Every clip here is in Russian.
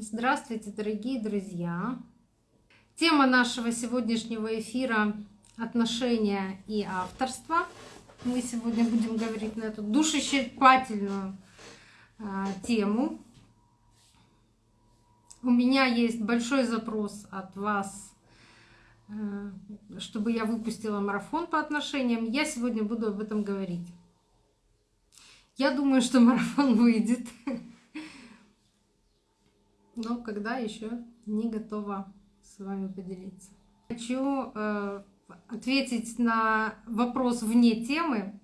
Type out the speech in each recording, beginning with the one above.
Здравствуйте, дорогие друзья! Тема нашего сегодняшнего эфира — отношения и авторство. Мы сегодня будем говорить на эту душещипательную а, тему. У меня есть большой запрос от вас, а, чтобы я выпустила марафон по отношениям. Я сегодня буду об этом говорить. Я думаю, что марафон выйдет но когда еще не готова с вами поделиться. Хочу э, ответить на вопрос вне темы,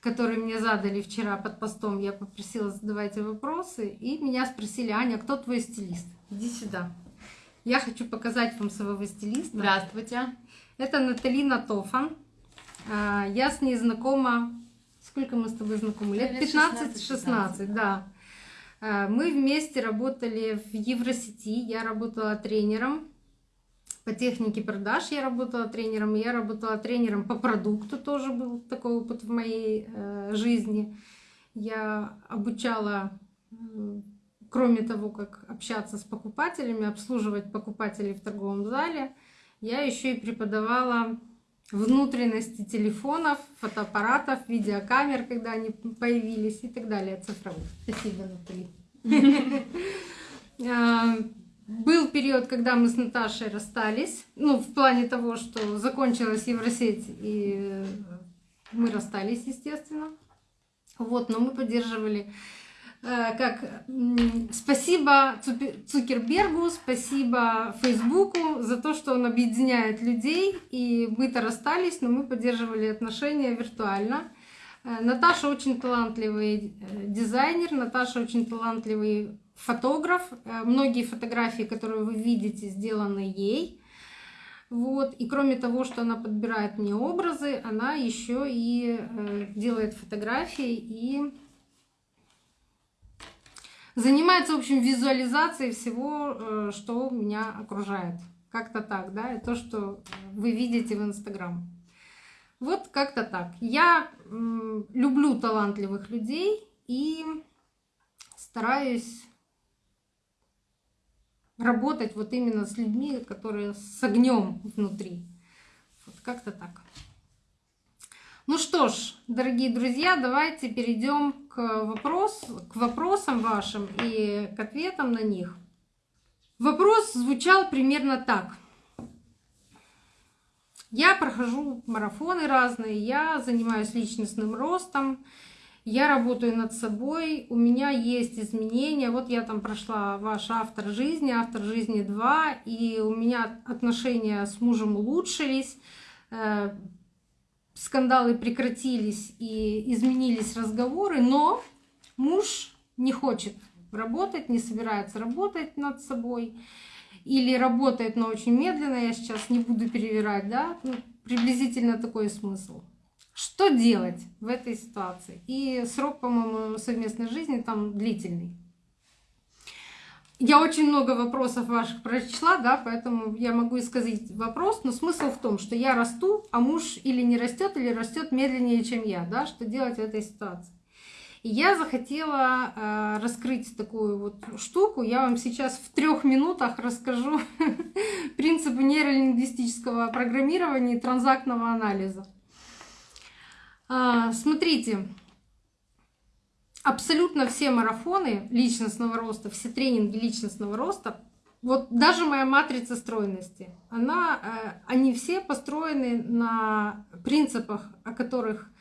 который мне задали вчера под постом. Я попросила задавать вопросы, и меня спросили, Аня, кто твой стилист? Иди сюда. Я хочу показать вам своего стилиста. Здравствуйте. Это Наталина Тофан. Э, я с ней знакома... Сколько мы с тобой знакомы? Лет 15-16, да. Э, мы вместе работали в Евросети, я работала тренером по технике продаж, я работала тренером, я работала тренером по продукту, тоже был такой опыт в моей э, жизни. Я обучала, кроме того, как общаться с покупателями, обслуживать покупателей в торговом зале, я еще и преподавала внутренности телефонов, фотоаппаратов, видеокамер, когда они появились и так далее, цифровых. Спасибо, Натали. А, был период, когда мы с Наташей расстались, ну, в плане того, что закончилась Евросеть, и мы расстались, естественно. Вот, но мы поддерживали Э, как спасибо Цукербергу, спасибо Фейсбуку за то, что он объединяет людей. И мы-то расстались, но мы поддерживали отношения виртуально. Э, Наташа очень талантливый э, дизайнер, Наташа очень талантливый фотограф. Многие фотографии, которые вы видите, сделаны ей. Вот. И кроме того, что она подбирает мне образы, она еще и делает фотографии и занимается, в общем, визуализацией всего, э, что меня окружает. Как-то так, да, и то, что вы видите в Инстаграм. Вот как-то так. Я люблю талантливых людей и стараюсь работать вот именно с людьми, которые с огнем внутри. Вот как-то так. Ну что ж, дорогие друзья, давайте перейдем к, вопрос, к вопросам вашим и к ответам на них. Вопрос звучал примерно так. Я прохожу марафоны разные, я занимаюсь личностным ростом, я работаю над собой, у меня есть изменения. Вот я там прошла ваш автор жизни, автор жизни 2, и у меня отношения с мужем улучшились э, скандалы прекратились и изменились разговоры, но муж не хочет работать, не собирается работать над собой или работает, но очень медленно, я сейчас не буду перевирать, да, ну, приблизительно такой смысл. Что делать в этой ситуации? И срок, по-моему, совместной жизни там длительный. Я очень много вопросов ваших прочла, да, поэтому я могу сказать вопрос, но смысл в том, что я расту, а муж или не растет, или растет медленнее, чем я, да, что делать в этой ситуации. И я захотела э, раскрыть такую вот штуку. Я вам сейчас в трех минутах расскажу принципы нейролингвистического программирования и транзактного анализа. Э, смотрите, абсолютно все марафоны личностного роста, все тренинги личностного роста, вот даже моя матрица стройности, она, э, они все построены на принципах, о которых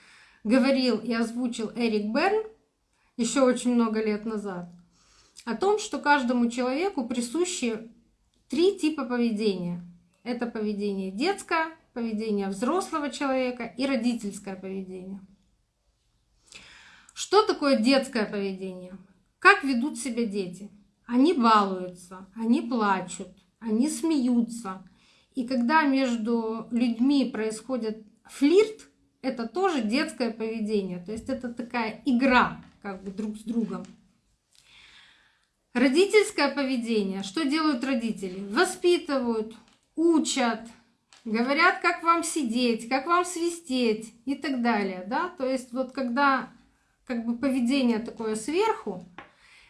говорил и озвучил Эрик Берн еще очень много лет назад, о том, что каждому человеку присущи три типа поведения. Это поведение детское, поведение взрослого человека и родительское поведение. Что такое детское поведение? Как ведут себя дети? Они балуются, они плачут, они смеются. И когда между людьми происходит флирт, это тоже детское поведение. То есть это такая игра как бы друг с другом. Родительское поведение. Что делают родители? Воспитывают, учат, говорят, как вам сидеть, как вам свистеть и так далее. Да? То есть вот когда как бы поведение такое сверху,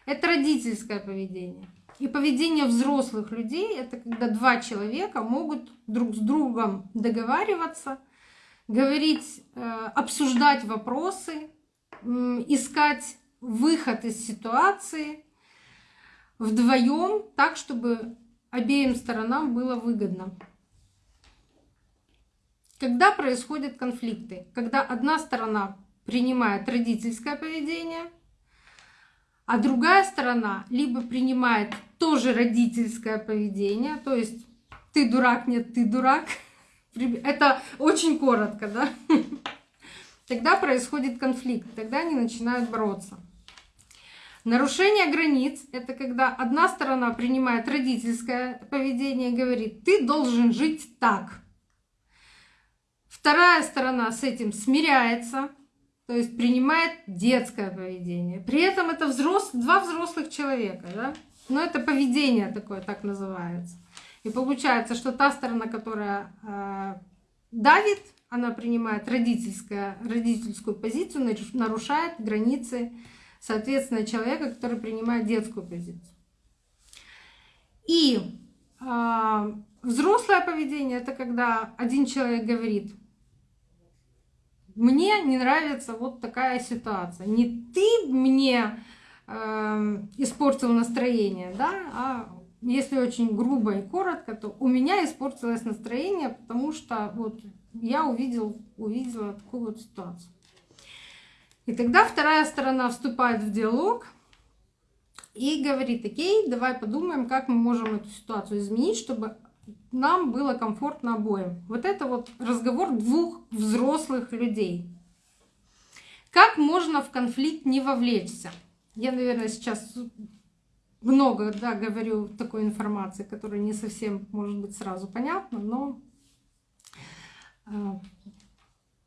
это родительское поведение. И поведение взрослых людей это когда два человека могут друг с другом договариваться, говорить, э, обсуждать вопросы, искать выход из ситуации вдвоем так, чтобы обеим сторонам было выгодно. Когда происходят конфликты? Когда одна сторона принимает родительское поведение, а другая сторона либо принимает тоже родительское поведение, то есть ты дурак, нет, ты дурак. Это очень коротко, да? Тогда происходит конфликт, тогда они начинают бороться. Нарушение границ — это когда одна сторона принимает родительское поведение и говорит, ты должен жить так. Вторая сторона с этим смиряется, то есть принимает детское поведение. При этом это взрос... два взрослых человека, да? но это поведение такое, так называется. И получается, что та сторона, которая э, давит, она принимает родительское, родительскую позицию, нарушает границы соответственно, человека, который принимает детскую позицию. И э, взрослое поведение это когда один человек говорит, мне не нравится вот такая ситуация. Не ты мне э, испортил настроение, да, а если очень грубо и коротко, то у меня испортилось настроение, потому что вот я увидел, увидела такую вот ситуацию. И тогда вторая сторона вступает в диалог и говорит, окей, давай подумаем, как мы можем эту ситуацию изменить, чтобы нам было комфортно обоим. Вот это вот разговор двух взрослых людей. Как можно в конфликт не вовлечься? Я, наверное, сейчас много да, говорю такой информации, которая не совсем, может быть, сразу понятна, но э,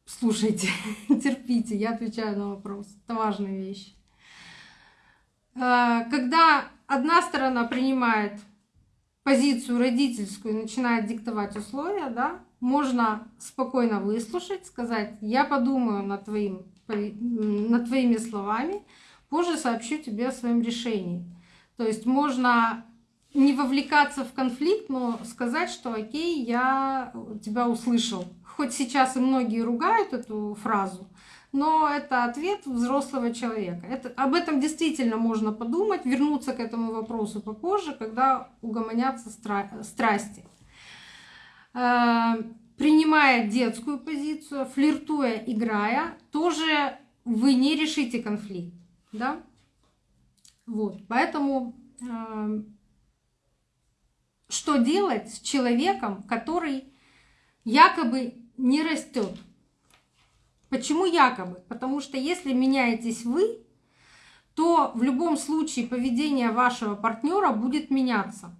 Слушайте, терпите, я отвечаю на вопрос. Это важная вещь. А, когда одна сторона принимает позицию родительскую и начинает диктовать условия, да, можно спокойно выслушать, сказать, я подумаю над, твоим, над твоими словами, позже сообщу тебе о своем решении. То есть можно не вовлекаться в конфликт, но сказать, что окей, я тебя услышал, Хоть сейчас и многие ругают эту фразу, но это ответ взрослого человека. Это, об этом действительно можно подумать, вернуться к этому вопросу попозже, когда угомонятся стра страсти. Э, принимая детскую позицию, флиртуя, играя, тоже вы не решите конфликт. Да? Вот, поэтому э, что делать с человеком, который якобы не растет. Почему якобы? Потому что если меняетесь вы, то в любом случае поведение вашего партнера будет меняться.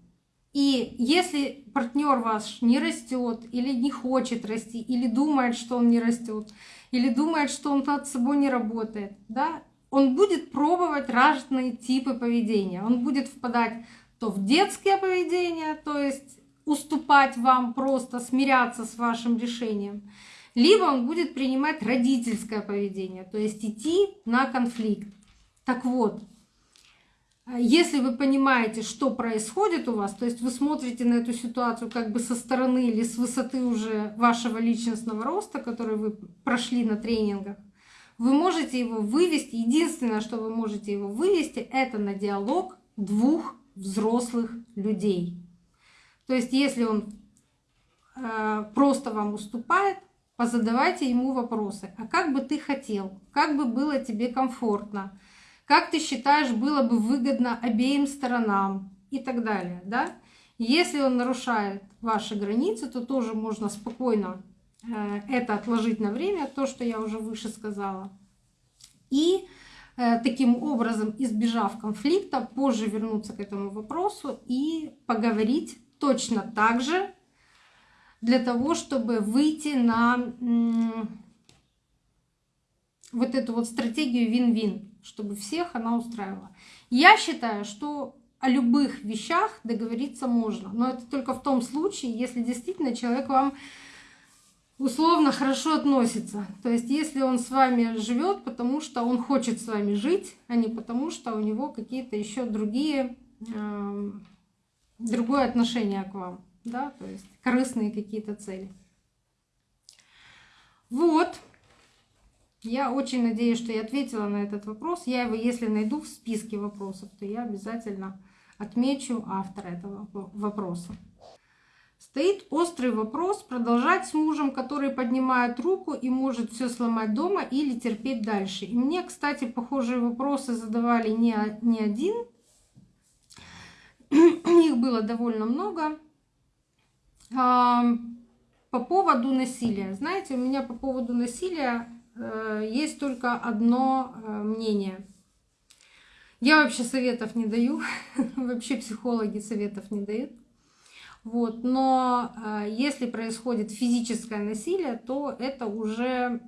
И если партнер ваш не растет, или не хочет расти, или думает, что он не растет, или думает, что он над собой не работает, да, он будет пробовать разные типы поведения. Он будет впадать то в детское поведение, то есть уступать вам, просто смиряться с вашим решением, либо он будет принимать родительское поведение, то есть идти на конфликт. Так вот, если вы понимаете, что происходит у вас, то есть вы смотрите на эту ситуацию как бы со стороны или с высоты уже вашего личностного роста, который вы прошли на тренингах, вы можете его вывести. Единственное, что вы можете его вывести, это на диалог двух взрослых людей. То есть если он э, просто вам уступает, позадавайте ему вопросы. А как бы ты хотел? Как бы было тебе комфортно? Как ты считаешь, было бы выгодно обеим сторонам? И так далее. Да? Если он нарушает ваши границы, то тоже можно спокойно это отложить на время, то, что я уже выше сказала. И э, таким образом, избежав конфликта, позже вернуться к этому вопросу и поговорить точно так же для того, чтобы выйти на вот эту вот стратегию вин-вин, чтобы всех она устраивала. Я считаю, что о любых вещах договориться можно, но это только в том случае, если действительно человек вам условно хорошо относится. То есть если он с вами живет, потому что он хочет с вами жить, а не потому что у него какие-то еще другие э, другое отношение к вам, да, то есть корыстные какие-то цели. Вот. Я очень надеюсь, что я ответила на этот вопрос. Я его, если найду в списке вопросов, то я обязательно отмечу автора этого вопроса. Стоит острый вопрос, продолжать с мужем, который поднимает руку и может все сломать дома или терпеть дальше. И мне, кстати, похожие вопросы задавали не, не один. Их было довольно много. По поводу насилия. Знаете, у меня по поводу насилия Э, есть только одно э, мнение. Я вообще советов не даю, вообще психологи советов не дают. Вот. Но э, если происходит физическое насилие, то это уже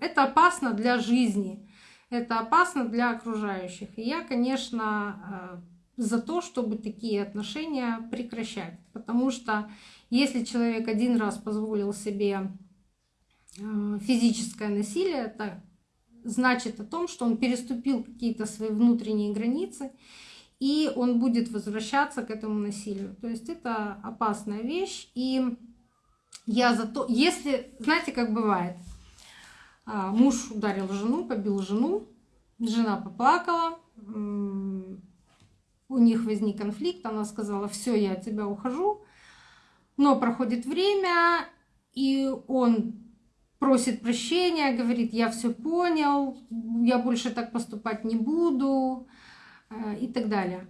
это опасно для жизни, это опасно для окружающих. И я, конечно, за то, чтобы такие отношения прекращать. Потому что если человек один раз позволил себе Э, физическое насилие, это значит о том, что он переступил какие-то свои внутренние границы, и он будет возвращаться к этому насилию. То есть это опасная вещь. И я за то, если, знаете, как бывает, а, муж ударил жену, побил жену, жена поплакала, у них возник конфликт, она сказала, все, я от тебя ухожу, но проходит время, и он просит прощения, говорит, я все понял, я больше так поступать не буду и так далее.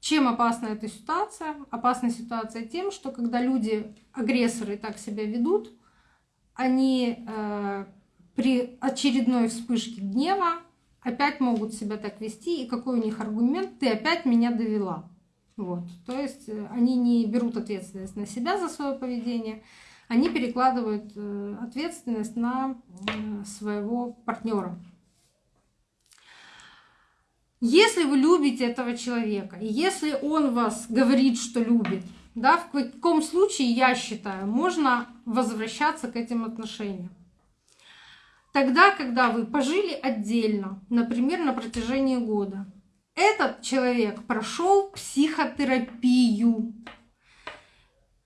Чем опасна эта ситуация? Опасна ситуация тем, что когда люди, агрессоры, так себя ведут, они э, при очередной вспышке гнева опять могут себя так вести, и какой у них аргумент, ты опять меня довела. Вот. То есть э, они не берут ответственность на себя за свое поведение, они перекладывают э, ответственность на э, своего партнера. Если вы любите этого человека, и если он вас говорит, что любит, да, в каком случае, я считаю, можно возвращаться к этим отношениям. Тогда, когда вы пожили отдельно, например, на протяжении года, этот человек прошел психотерапию,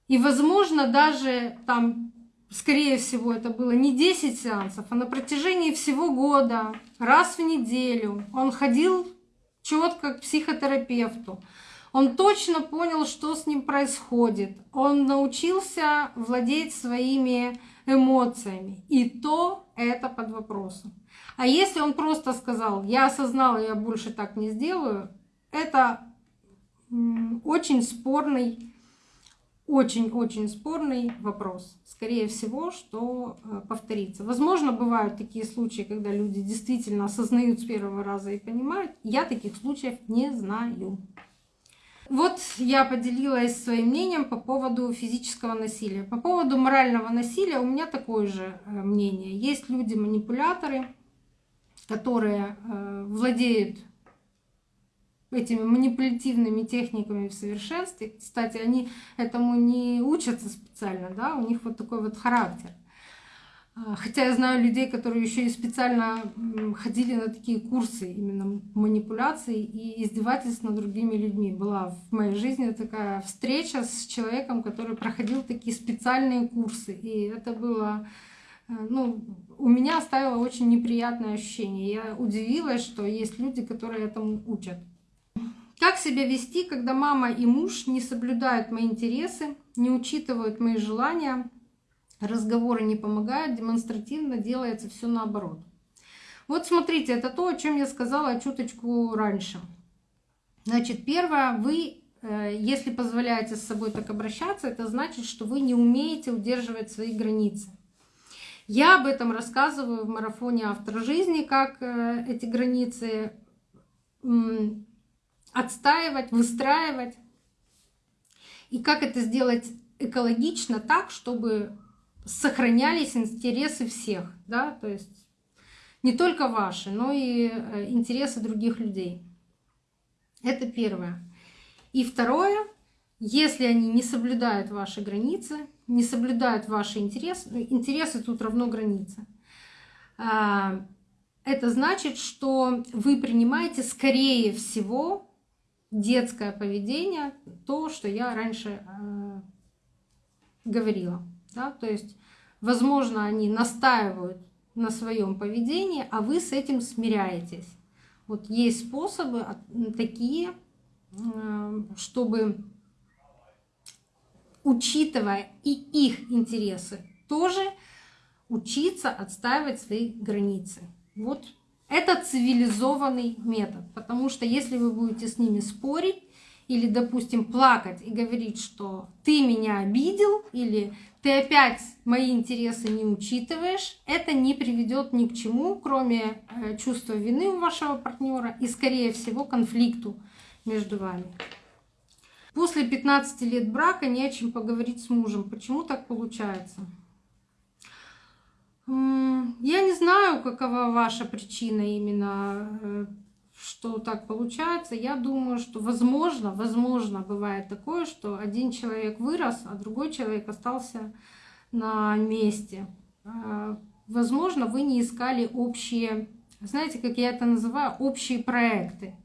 и, возможно, даже там, скорее всего, это было не 10 сеансов, а на протяжении всего года, раз в неделю, он ходил четко к психотерапевту. Он точно понял, что с ним происходит. Он научился владеть своими эмоциями. И то это под вопросом. А если он просто сказал, я осознал, я больше так не сделаю, это очень спорный очень-очень спорный вопрос. Скорее всего, что э, повторится. Возможно, бывают такие случаи, когда люди действительно осознают с первого раза и понимают. Я таких случаев не знаю. Вот я поделилась своим мнением по поводу физического насилия. По поводу морального насилия у меня такое же э, мнение. Есть люди-манипуляторы, которые э, владеют этими манипулятивными техниками в совершенстве. Кстати, они этому не учатся специально, да, у них вот такой вот характер. А, хотя я знаю людей, которые еще и специально ходили на такие курсы именно манипуляций и издевательств над другими людьми. Была в моей жизни такая встреча с человеком, который проходил такие специальные курсы. И это было э, ну, у меня оставило очень неприятное ощущение. Я удивилась, что есть люди, которые этому учат. Как себя вести, когда мама и муж не соблюдают мои интересы, не учитывают мои желания, разговоры не помогают, демонстративно делается все наоборот. Вот смотрите, это то, о чем я сказала чуточку раньше. Значит, первое, вы, э, если позволяете с собой так обращаться, это значит, что вы не умеете удерживать свои границы. Я об этом рассказываю в марафоне «Автор жизни», как э, эти границы отстаивать, выстраивать. И как это сделать экологично так, чтобы сохранялись интересы всех, да, то есть не только ваши, но и э, интересы других людей. Это первое. И второе, если они не соблюдают ваши границы, не соблюдают ваши интересы, интересы тут равно границы, а, это значит, что вы принимаете, скорее всего, детское поведение, то, что я раньше э, говорила. Да? То есть, возможно, они настаивают на своем поведении, а вы с этим смиряетесь. Вот есть способы такие, э, чтобы, учитывая и их интересы, тоже учиться отстаивать свои границы. Вот это цивилизованный метод, потому что если вы будете с ними спорить или, допустим, плакать и говорить, что ты меня обидел или ты опять мои интересы не учитываешь, это не приведет ни к чему, кроме э, чувства вины у вашего партнера и, скорее всего, конфликту между вами. После 15 лет брака не о чем поговорить с мужем. Почему так получается? Я не знаю, какова ваша причина именно, э, что так получается. Я думаю, что возможно, возможно, бывает такое, что один человек вырос, а другой человек остался на месте. А, возможно, вы не искали общие, знаете, как я это называю, общие проекты.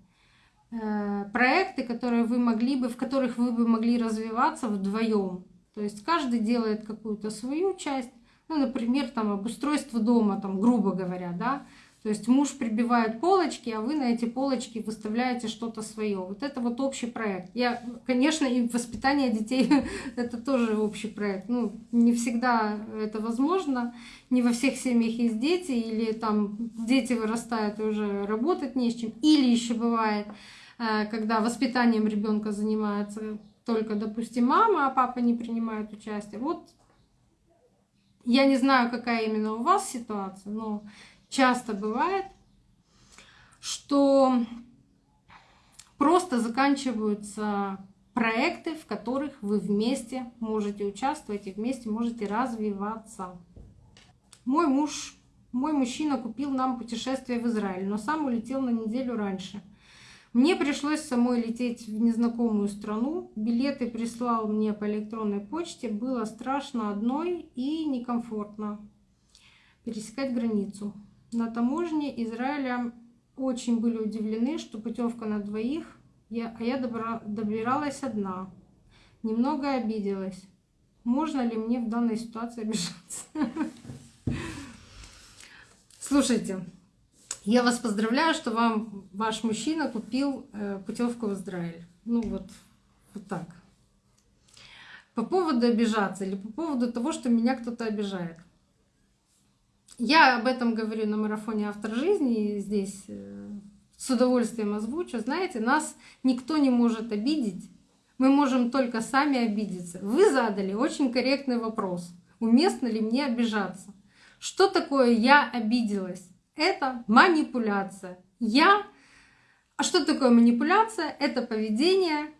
Э, проекты, которые вы могли бы, в которых вы бы могли развиваться вдвоем. То есть каждый делает какую-то свою часть, ну, например, там обустройство дома, там, грубо говоря, да. То есть муж прибивает полочки, а вы на эти полочки выставляете что-то свое. Вот это вот общий проект. Я, конечно, и воспитание детей это тоже общий проект. Ну, не всегда это возможно. Не во всех семьях есть дети, или там дети вырастают и уже работать не с чем. Или еще бывает, э, когда воспитанием ребенка занимается только, допустим, мама, а папа не принимает участие. Вот я не знаю, какая именно у вас ситуация, но часто бывает, что просто заканчиваются проекты, в которых вы вместе можете участвовать и вместе можете развиваться. Мой муж, мой мужчина купил нам путешествие в Израиль, но сам улетел на неделю раньше. Мне пришлось самой лететь в незнакомую страну. Билеты прислал мне по электронной почте. Было страшно одной и некомфортно пересекать границу. На таможне Израиля очень были удивлены, что путевка на двоих, а я добиралась одна. Немного обиделась. Можно ли мне в данной ситуации обижаться? Слушайте, я вас поздравляю, что вам ваш мужчина купил э, путевку в Израиль. Ну вот, вот так. По поводу обижаться или по поводу того, что меня кто-то обижает. Я об этом говорю на марафоне «Автор жизни» и здесь э, с удовольствием озвучу. Знаете, нас никто не может обидеть. Мы можем только сами обидеться. Вы задали очень корректный вопрос. Уместно ли мне обижаться? Что такое «я обиделась»? Это манипуляция. Я... А что такое манипуляция? Это поведение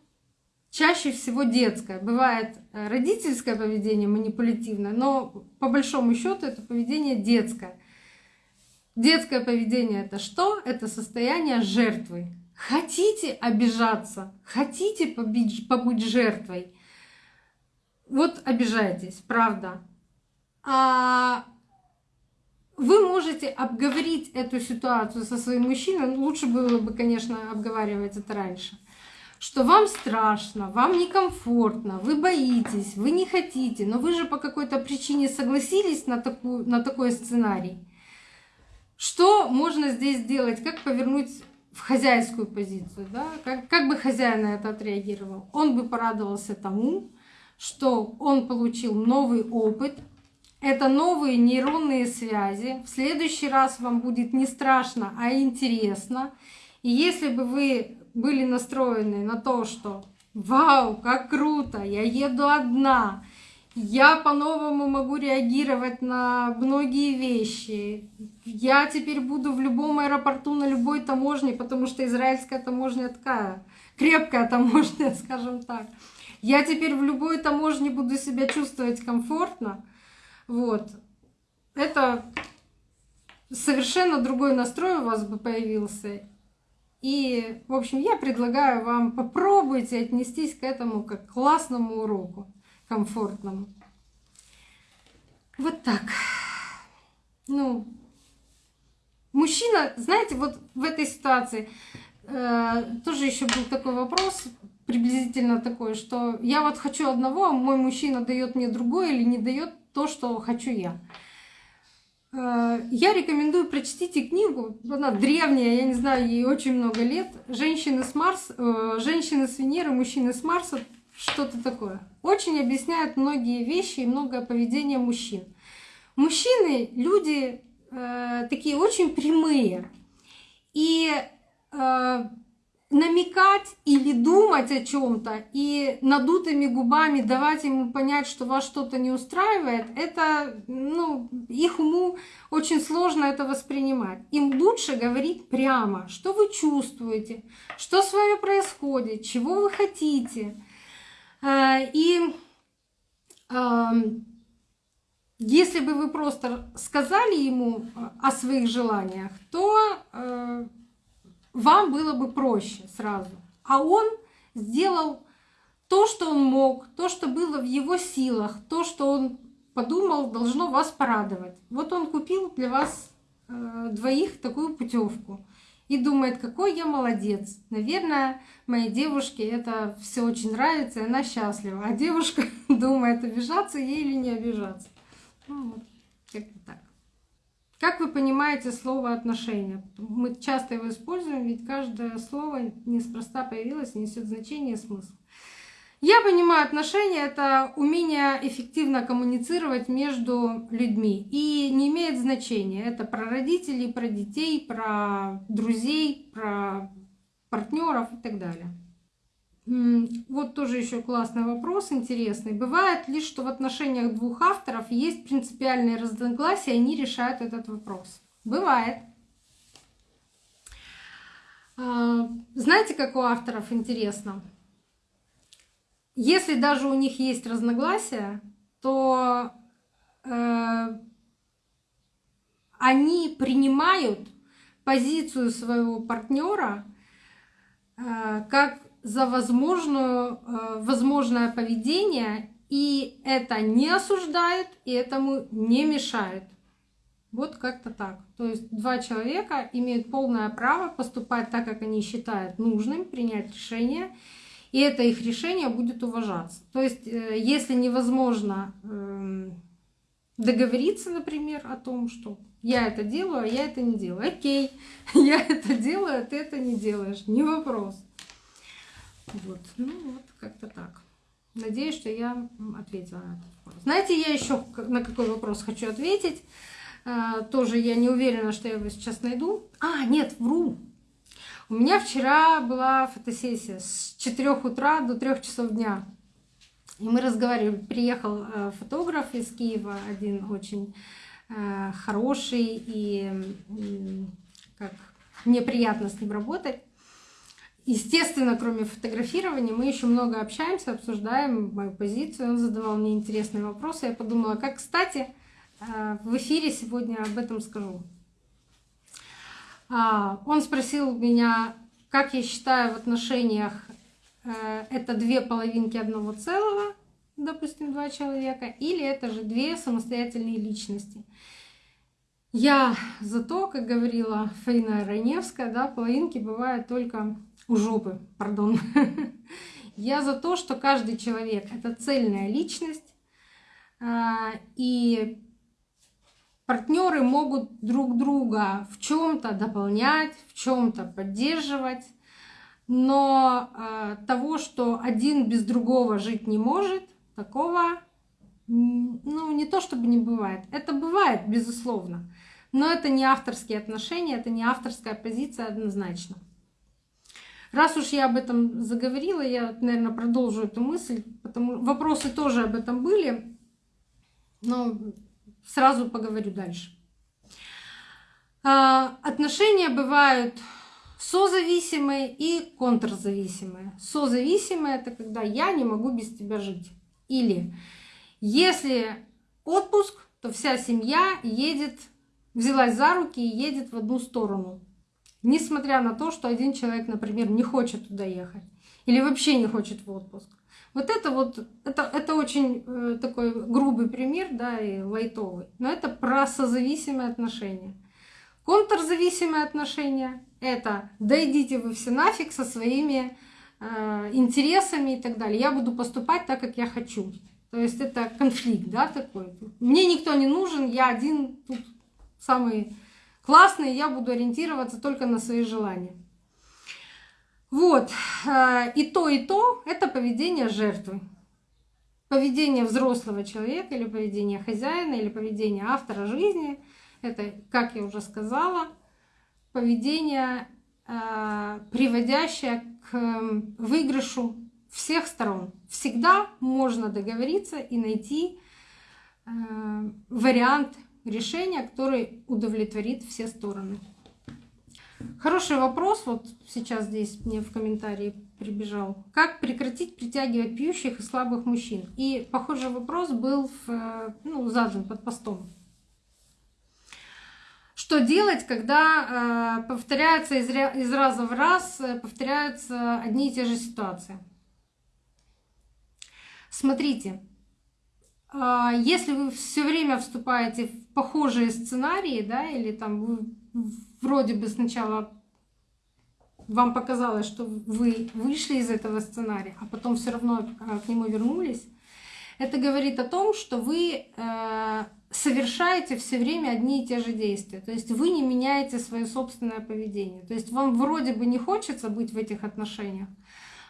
чаще всего детское. Бывает э, родительское поведение манипулятивное, но по большому счету это поведение детское. Детское поведение это что? Это состояние жертвы. Хотите обижаться, хотите побить, побыть жертвой, вот обижайтесь, правда. А вы можете обговорить эту ситуацию со своим мужчиной, ну, лучше было бы, конечно, обговаривать это раньше, что вам страшно, вам некомфортно, вы боитесь, вы не хотите, но вы же по какой-то причине согласились на, такую, на такой сценарий. Что можно здесь сделать? Как повернуть в хозяйскую позицию? Да? Как, как бы хозяин на это отреагировал? Он бы порадовался тому, что он получил новый опыт, это новые нейронные связи. В следующий раз вам будет не страшно, а интересно. И если бы вы были настроены на то, что «Вау, как круто! Я еду одна!» Я по-новому могу реагировать на многие вещи. Я теперь буду в любом аэропорту, на любой таможне, потому что израильская таможня такая, крепкая таможня, скажем так. Я теперь в любой таможне буду себя чувствовать комфортно. Вот. Это совершенно другой настрой у вас бы появился. И, в общем, я предлагаю вам попробуйте отнестись к этому как к классному уроку, комфортному. Вот так. Ну, мужчина, знаете, вот в этой ситуации э, тоже еще был такой вопрос, приблизительно такой, что я вот хочу одного, а мой мужчина дает мне другое или не дает то, что хочу я. Э, я рекомендую прочтите книгу, она древняя, я не знаю, ей очень много лет. Женщины с Марс, э, женщины с Венеры, мужчины с Марса, что-то такое. Очень объясняют многие вещи и многое поведение мужчин. Мужчины, люди э, такие очень прямые. И намекать или думать о чем-то и надутыми губами давать ему понять, что вас что-то не устраивает, это, ну, их уму очень сложно это воспринимать. Им лучше говорить прямо, что вы чувствуете, что с вами происходит, чего вы хотите. Э, и эм, если бы вы просто сказали ему о своих желаниях, то э, вам было бы проще сразу. А он сделал то, что он мог, то, что было в его силах, то, что он подумал, должно вас порадовать. Вот он купил для вас э, двоих такую путевку и думает, какой я молодец. Наверное, моей девушке это все очень нравится, и она счастлива. А девушка думает, обижаться ей или не обижаться. Ну, вот, как-то так. Как вы понимаете слово отношения? Мы часто его используем, ведь каждое слово неспроста появилось несет значение и смысл. Я понимаю, отношения — это умение эффективно коммуницировать между людьми. И не имеет значения, это про родителей, про детей, про друзей, про партнеров и так далее. Вот тоже еще классный вопрос, интересный. Бывает ли, что в отношениях двух авторов есть принципиальные разногласия, и они решают этот вопрос? Бывает. А, знаете, как у авторов интересно? Если даже у них есть разногласия, то э, они принимают позицию своего партнера э, как за возможную, э, возможное поведение, и это не осуждает, и этому не мешает. Вот как-то так. То есть два человека имеют полное право поступать так, как они считают нужным, принять решение, и это их решение будет уважаться. То есть э, если невозможно эм, договориться, например, о том, что я это делаю, а я это не делаю. Окей, я это делаю, а ты это не делаешь. Не вопрос. Вот, ну вот, как-то так. Надеюсь, что я ответила на этот вопрос. Знаете, я еще на какой вопрос хочу ответить. А, тоже я не уверена, что я его сейчас найду. А, нет, вру. У меня вчера была фотосессия с 4 утра до 3 часов дня. И мы разговаривали. Приехал э, фотограф из Киева, один очень э, хороший, и как мне приятно с ним работать. Естественно, кроме фотографирования, мы еще много общаемся, обсуждаем мою позицию. Он задавал мне интересные вопросы. Я подумала, как кстати, э, в эфире сегодня об этом скажу. А, он спросил меня, как я считаю в отношениях э, это две половинки одного целого, допустим, два человека, или это же две самостоятельные личности. Я за то, как говорила Фаина Раневская, да, половинки бывают только у жопы, пардон. Я за то, что каждый человек — это цельная личность, а, и партнеры могут друг друга в чем-то дополнять, в чем-то поддерживать, но а, того, что один без другого жить не может, такого ну, не то чтобы не бывает. Это бывает, безусловно. Но это не авторские отношения, это не авторская позиция однозначно. Раз уж я об этом заговорила, я, наверное, продолжу эту мысль, потому вопросы тоже об этом были, но сразу поговорю дальше. А, отношения бывают созависимые и контрзависимые. Созависимые — это когда я не могу без тебя жить. Или если отпуск, то вся семья едет, взялась за руки и едет в одну сторону. Несмотря на то, что один человек, например, не хочет туда ехать или вообще не хочет в отпуск. Вот это вот, это, это очень э, такой грубый пример, да, и лайтовый. Но это про созависимые отношения. Контрзависимые отношения — это дойдите вы все нафиг со своими э, интересами и так далее. Я буду поступать так, как я хочу. То есть это конфликт, да, такой. Мне никто не нужен, я один тут самый классный, я буду ориентироваться только на свои желания. Вот. Э, и то, и то — это поведение жертвы. Поведение взрослого человека или поведение хозяина или поведение автора жизни — это, как я уже сказала, поведение, э, приводящее к выигрышу всех сторон. Всегда можно договориться и найти э, вариант решения, который удовлетворит все стороны. Хороший вопрос, вот сейчас здесь мне в комментарии прибежал. Как прекратить притягивать пьющих и слабых мужчин? И похожий вопрос был в, ну, задан под постом. Что делать, когда э, повторяются из, раза в раз, э, повторяются одни и те же ситуации? Смотрите, э, если вы все время вступаете в похожие сценарии, да, или там вы вроде бы сначала вам показалось, что вы вышли из этого сценария, а потом все равно а, к нему вернулись, это говорит о том, что вы э, совершаете все время одни и те же действия. То есть вы не меняете свое собственное поведение. То есть вам вроде бы не хочется быть в этих отношениях,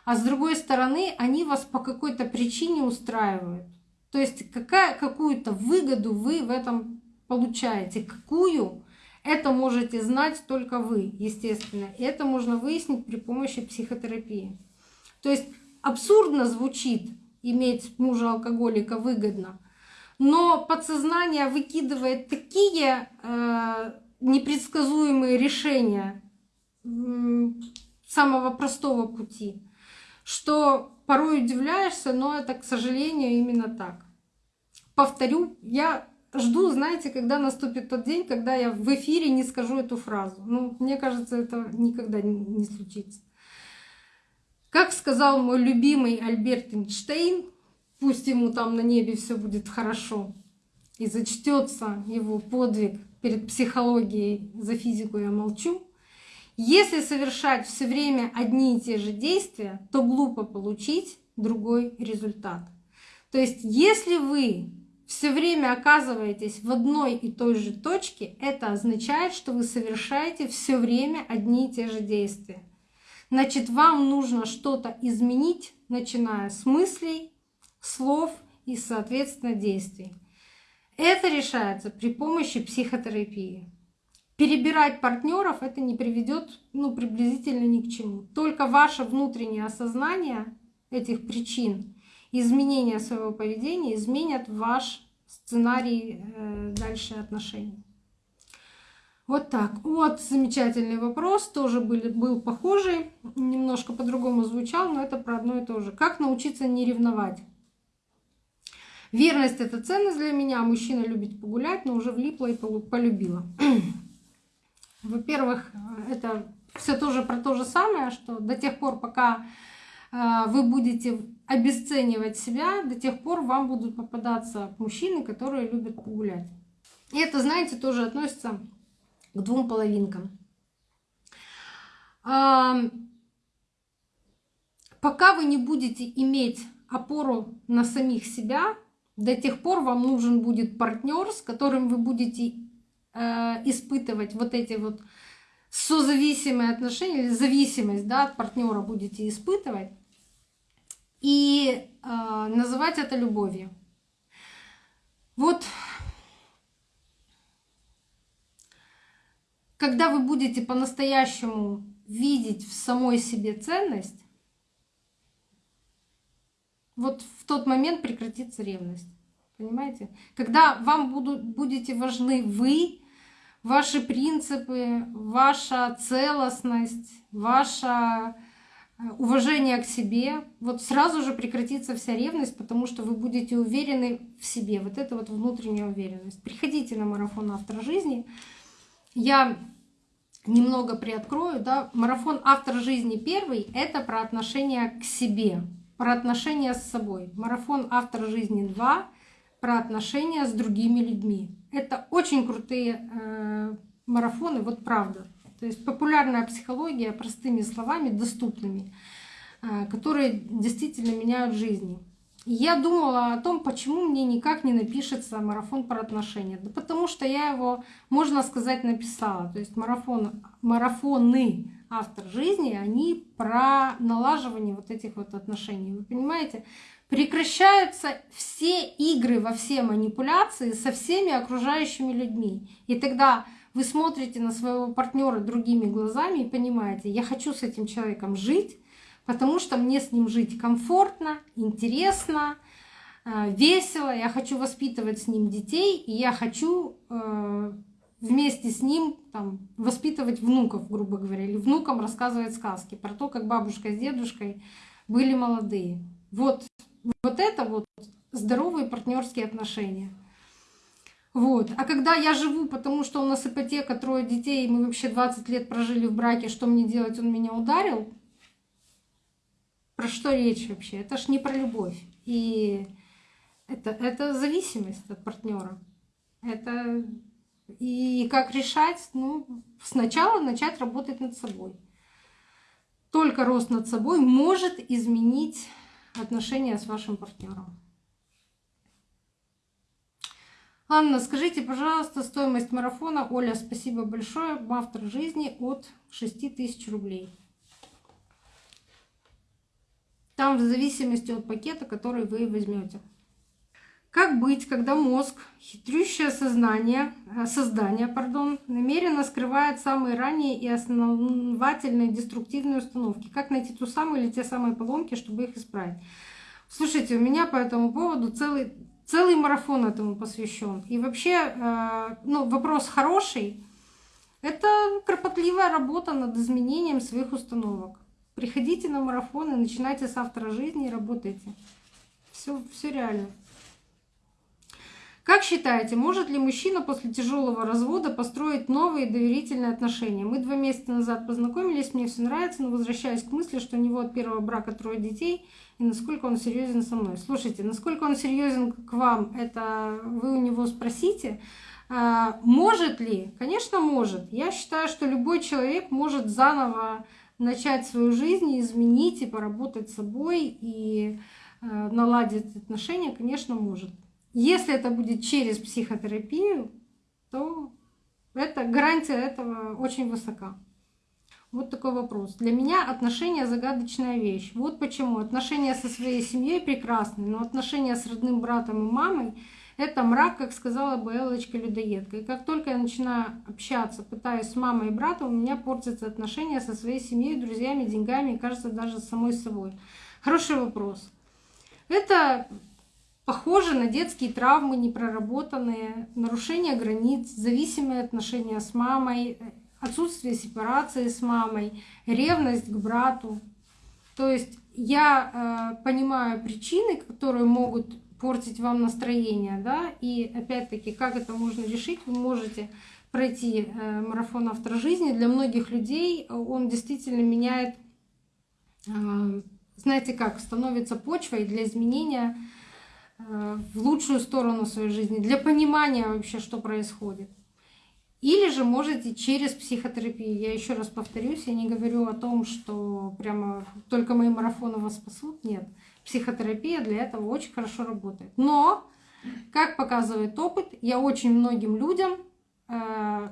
а с другой стороны они вас по какой-то причине устраивают. То есть какая, какую-то выгоду вы в этом получаете. Какую? Это можете знать только вы, естественно. И это можно выяснить при помощи психотерапии. То есть абсурдно звучит иметь мужа алкоголика выгодно, но подсознание выкидывает такие э, непредсказуемые решения самого простого пути, что порой удивляешься, но это, к сожалению, именно так. Повторю, я жду, знаете, когда наступит тот день, когда я в эфире не скажу эту фразу. Ну, мне кажется, это никогда не случится. Как сказал мой любимый Альберт Эйнштейн, пусть ему там на небе все будет хорошо, и зачтется его подвиг перед психологией, за физику я молчу. Если совершать все время одни и те же действия, то глупо получить другой результат. То есть, если вы все время оказываетесь в одной и той же точке, это означает, что вы совершаете все время одни и те же действия. Значит, вам нужно что-то изменить, начиная с мыслей, слов и, соответственно, действий. Это решается при помощи психотерапии. Перебирать партнеров это не приведет ну, приблизительно ни к чему. Только ваше внутреннее осознание этих причин изменения своего поведения изменят ваш сценарий э, дальше отношений. Вот так. Вот замечательный вопрос, тоже был, был похожий, немножко по-другому звучал, но это про одно и то же. Как научиться не ревновать? Верность — это ценность для меня. Мужчина любит погулять, но уже влипла и полюбила. Во-первых, это все тоже про то же самое, что до тех пор, пока а, вы будете обесценивать себя, до тех пор вам будут попадаться мужчины, которые любят погулять. И это, знаете, тоже относится к двум половинкам. А, пока вы не будете иметь опору на самих себя, до тех пор вам нужен будет партнер, с которым вы будете э, испытывать вот эти вот созависимые отношения или зависимость да, от партнера будете испытывать и э, называть это любовью. Вот когда вы будете по-настоящему видеть в самой себе ценность, вот в тот момент прекратится ревность. Понимаете? Когда вам будут, будете важны вы, ваши принципы, ваша целостность, ваша уважение к себе, вот сразу же прекратится вся ревность, потому что вы будете уверены в себе. Вот это вот внутренняя уверенность. Приходите на марафон «Автор жизни». Я немного приоткрою. Да? Марафон «Автор жизни» первый — это про отношения к себе, про отношения с собой. Марафон «Автор жизни 2» про отношения с другими людьми. Это очень крутые э, марафоны, вот правда. То есть популярная психология простыми словами, доступными, э, которые действительно меняют жизни. Я думала о том, почему мне никак не напишется марафон про отношения. Да потому что я его, можно сказать, написала. То есть марафон, марафоны автор жизни, они про налаживание вот этих вот отношений. Вы понимаете? Прекращаются все игры во все манипуляции со всеми окружающими людьми. И тогда вы смотрите на своего партнера другими глазами и понимаете, я хочу с этим человеком жить, потому что мне с ним жить комфортно, интересно, э, весело, я хочу воспитывать с ним детей, и я хочу э, вместе с ним там, воспитывать внуков, грубо говоря, или внукам рассказывать сказки про то, как бабушка с дедушкой были молодые. Вот, вот это вот здоровые партнерские отношения. Вот. А когда я живу, потому что у нас ипотека, трое детей, и мы вообще 20 лет прожили в браке, что мне делать, он меня ударил, про что речь вообще? Это ж не про любовь. И это, это зависимость от партнера. Это и как решать? Ну, сначала начать работать над собой. Только рост над собой может изменить отношения с вашим партнером. Анна, скажите, пожалуйста, стоимость марафона. Оля, спасибо большое. Автор жизни от 6 тысяч рублей. Там в зависимости от пакета, который вы возьмете. Как быть, когда мозг, хитрющее сознание, э, создание, пардон, намеренно скрывает самые ранние и основательные деструктивные установки? Как найти ту самую или те самые поломки, чтобы их исправить? Слушайте, у меня по этому поводу целый, целый марафон этому посвящен. И вообще, э, ну, вопрос хороший. Это кропотливая работа над изменением своих установок. Приходите на марафон и начинайте с автора жизни и работайте. Все, все реально. Как считаете, может ли мужчина после тяжелого развода построить новые доверительные отношения? Мы два месяца назад познакомились, мне все нравится, но возвращаюсь к мысли, что у него от первого брака трое детей, и насколько он серьезен со мной. Слушайте, насколько он серьезен к вам, это вы у него спросите. А, может ли? Конечно, может. Я считаю, что любой человек может заново начать свою жизнь, изменить и поработать с собой и э, наладить отношения, конечно, может. Если это будет через психотерапию, то это, гарантия этого очень высока. Вот такой вопрос. Для меня отношения загадочная вещь. Вот почему. Отношения со своей семьей прекрасны, но отношения с родным братом и мамой это мрак, как сказала бы Эллочка-людоедка. И как только я начинаю общаться, пытаюсь с мамой и братом, у меня портятся отношения со своей семьей, друзьями, деньгами и, кажется, даже с самой собой. Хороший вопрос. Это похоже на детские травмы, непроработанные, нарушение границ, зависимые отношения с мамой, отсутствие сепарации с мамой, ревность к брату. То есть я э, понимаю причины, которые могут портить вам настроение, да, и опять-таки, как это можно решить, вы можете пройти э, марафон автора жизни. Для многих людей он действительно меняет, э, знаете как, становится почвой для изменения в лучшую сторону своей жизни, для понимания вообще, что происходит. Или же можете через психотерапию. Я еще раз повторюсь, я не говорю о том, что прямо только мои марафоны вас спасут. Нет психотерапия для этого очень хорошо работает. Но, как показывает опыт, я очень многим людям э,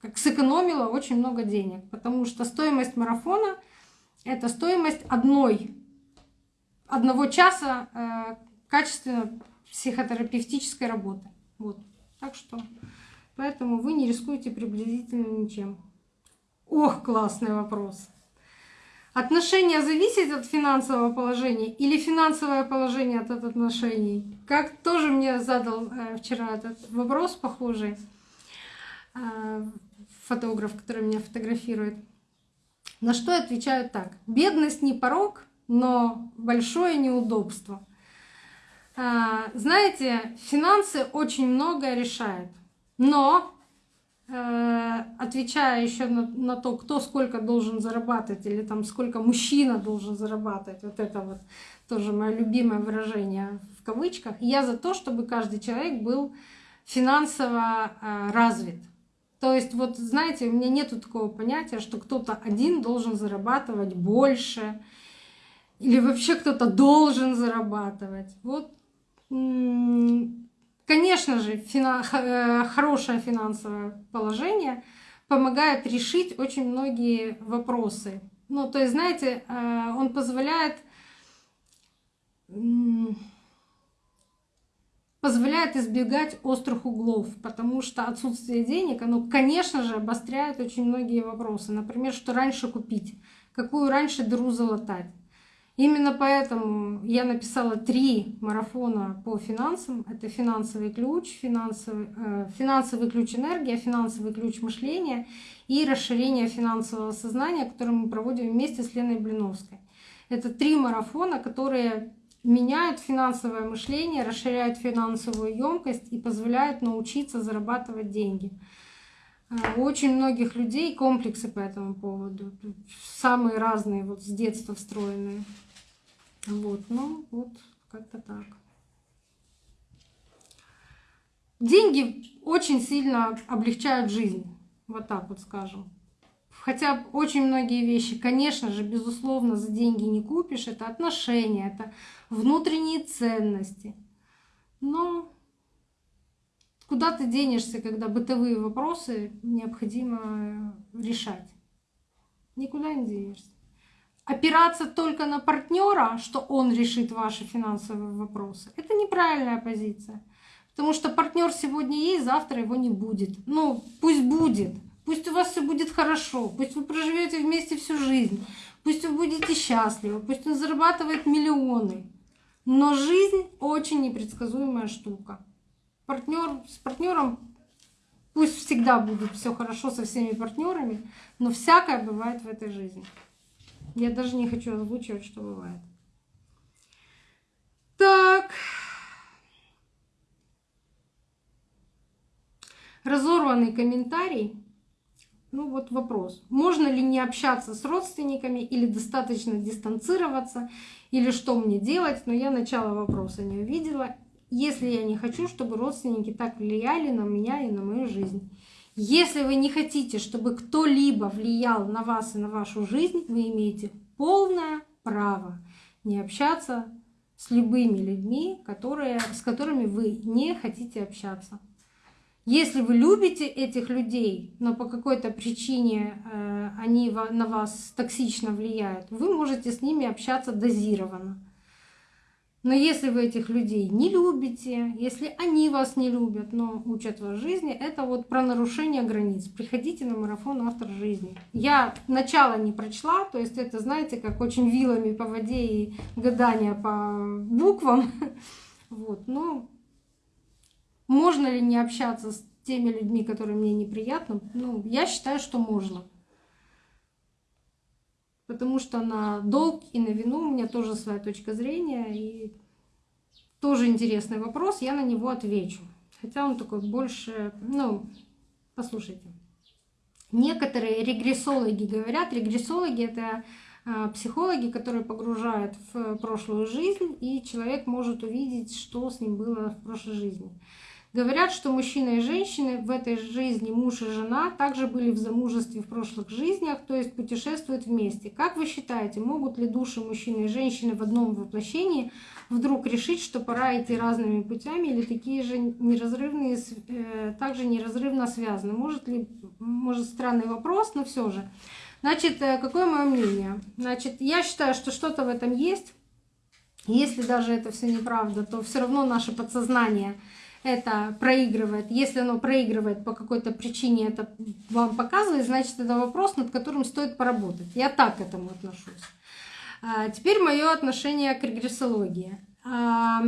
как сэкономила очень много денег, потому что стоимость марафона — это стоимость одной, одного часа э, качественно психотерапевтической работы. Вот. Так что поэтому вы не рискуете приблизительно ничем. Ох, классный вопрос. Отношения зависят от финансового положения или финансовое положение от отношений? Как тоже мне задал э, вчера этот вопрос похожий э, фотограф, который меня фотографирует. На что я отвечаю так. Бедность не порог, но большое неудобство. Э, знаете, финансы очень многое решают. Но Э, отвечая еще на, на то, кто сколько должен зарабатывать, или там сколько мужчина должен зарабатывать, вот это вот тоже мое любимое выражение в кавычках, я за то, чтобы каждый человек был финансово э, развит. То есть, вот знаете, у меня нету такого понятия, что кто-то один должен зарабатывать больше, или вообще кто-то должен зарабатывать. Вот, конечно же, э, хорошее финансовое положение помогает решить очень многие вопросы. Ну, то есть, знаете, э, он позволяет позволяет избегать острых углов, потому что отсутствие денег, оно, конечно же, обостряет очень многие вопросы. Например, что раньше купить, какую раньше дыру залатать. Именно поэтому я написала три марафона по финансам. Это финансовый ключ, финансовый, э, финансовый ключ энергия, финансовый ключ мышления и расширение финансового сознания, который мы проводим вместе с Леной Блиновской. Это три марафона, которые меняют финансовое мышление, расширяют финансовую емкость и позволяют научиться зарабатывать деньги. У очень многих людей комплексы по этому поводу, самые разные, вот с детства встроенные. Вот, ну вот как-то так. Деньги очень сильно облегчают жизнь, вот так вот скажем. Хотя очень многие вещи, конечно же, безусловно, за деньги не купишь. Это отношения, это внутренние ценности. Но куда ты денешься, когда бытовые вопросы необходимо решать? Никуда не денешься. Опираться только на партнера, что он решит ваши финансовые вопросы, это неправильная позиция. Потому что партнер сегодня есть, завтра его не будет. Ну, пусть будет. Пусть у вас все будет хорошо, пусть вы проживете вместе всю жизнь, пусть вы будете счастливы, пусть он зарабатывает миллионы. Но жизнь очень непредсказуемая штука. Партнер, с партнером пусть всегда будет все хорошо со всеми партнерами, но всякое бывает в этой жизни. Я даже не хочу озвучивать, что бывает. Так. Разорванный комментарий ну вот вопрос, можно ли не общаться с родственниками или достаточно дистанцироваться, или что мне делать, но я начало вопроса не увидела. Если я не хочу, чтобы родственники так влияли на меня и на мою жизнь. Если вы не хотите, чтобы кто-либо влиял на вас и на вашу жизнь, вы имеете полное право не общаться с любыми людьми, которые, с которыми вы не хотите общаться. Если вы любите этих людей, но по какой-то причине э, они на вас токсично влияют, вы можете с ними общаться дозированно. Но если вы этих людей не любите, если они вас не любят, но учат вас жизни, это вот про нарушение границ. Приходите на марафон «Автор жизни». Я начало не прочла, то есть это, знаете, как очень вилами по воде и гадания по буквам. Вот, но можно ли не общаться с теми людьми, которые мне неприятны? Ну, я считаю, что можно. Потому что на долг и на вину у меня тоже своя точка зрения. И тоже интересный вопрос, я на него отвечу. Хотя он такой больше, ну, послушайте. Некоторые регрессологи говорят, регрессологи это а, психологи, которые погружают в прошлую жизнь, и человек может увидеть, что с ним было в прошлой жизни. Говорят, что мужчина и женщины в этой жизни, муж и жена, также были в замужестве в прошлых жизнях, то есть путешествуют вместе. Как вы считаете, могут ли души мужчины и женщины в одном воплощении вдруг решить, что пора идти разными путями, или такие же неразрывные, э, также неразрывно связаны? Может ли, может странный вопрос, но все же. Значит, э, какое мое мнение? Значит, я считаю, что что-то в этом есть. Если даже это все неправда, то все равно наше подсознание — это проигрывает. Если оно проигрывает по какой-то причине, это вам показывает, значит, это вопрос, над которым стоит поработать. Я так к этому отношусь. А, теперь мое отношение к регрессологии. А,